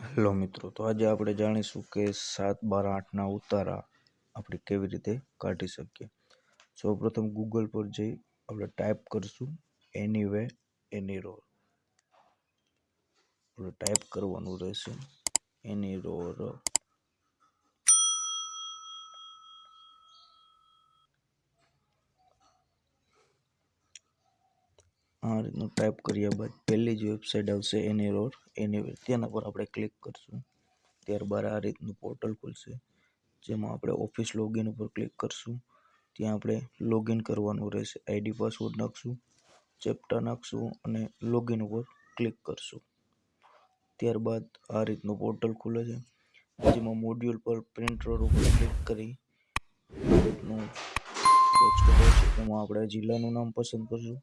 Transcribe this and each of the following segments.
Hello મિત્રો, તો આજે આપણે જાણીશું કે સાત બાર આઠના ઉતારા આપણે કેવી રીતે કાઢી શકીએ. સૌપ્રથમ ગૂગલ પર જઈ આપણે ટાઈપ કરશું એની વે એની રોર આપણે ટાઈપ કરવાનું રહેશે એની રોર આ રીતનું ટાઈપ કર્યા બાદ. પહેલી જ વેબસાઇટ આવશે એની રોર એની તેના પર આપણે ક્લિક કરશું. ત્યારબાદ આ રીતનું પોર્ટલ ખુલશે, જેમાં આપણે ઓફિસ લોગિન ઉપર ક્લિક કરશું. ત્યાં આપણે લોગિન કરવાનું રહેશે. આઈડી પાસવર્ડ નાખશું ચેપ્ટર નાખશું અને લોગિન ઉપર ક્લિક કરશું. ત્યારબાદ આ રીતનું પોર્ટલ ખુલે છે, જેમાં મોડ્યુલ પર પ્રિન્ટ રોડ ઉપર ક્લિક કરી આ રીતનું એમાં આપણે જિલ્લાનું નામ પસંદ કરશું.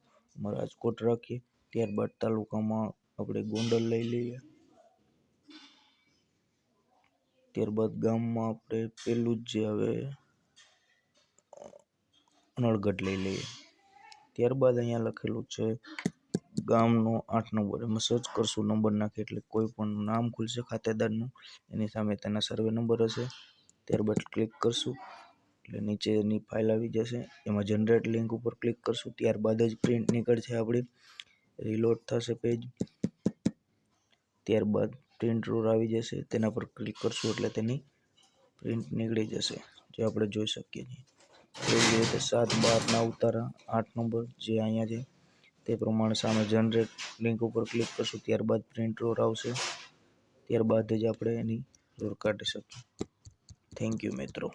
રાજકોટ રાખીએ. ત્યારબાદ તાલુકામાં આપણે ગોંડલ લઈ લઈએ. ત્યારબાદ ગામમાં આપણે પેલું જ જે આવે નળગઢ લઈ લઈએ. ત્યારબાદ અહીંયા લખેલું છે, ગામનો આઠ નંબર. એમાં સર્ચ કરશું, નંબર નાખી એટલે કોઈ પણ નામ ખુલશે ખાતેદારનું. એની સામે તેના સર્વે નંબર હશે. ત્યારબાદ ક્લિક કરશું. એટલે નીચેની ફાઇલ આવી જશે. એમાં જનરેટ લિંક ઉપર ક્લિક કરશું. ત્યારબાદ જ પ્રિન્ટ નીકળશે આપણી. રીલોડ થશે પેજ ત્યારબાદ પ્રિન્ટ રોર આવી જશે. તેના પર ક્લિક કરશું એટલે તેની પ્રિન્ટ નીકળી જશે. જે આપણે જોઈ શકીએ છીએ. એવી રીતે સાત બારના ઉતારા, આઠ નંબર જે અહીંયા છે, તે પ્રમાણે સામે જનરેટ લિંક ઉપર ક્લિક કરશું. ત્યારબાદ પ્રિન્ટ રોર આવશે. ત્યારબાદ જ આપણે એની રોર કાઢી શકીએ. થેન્ક યુ મિત્રો.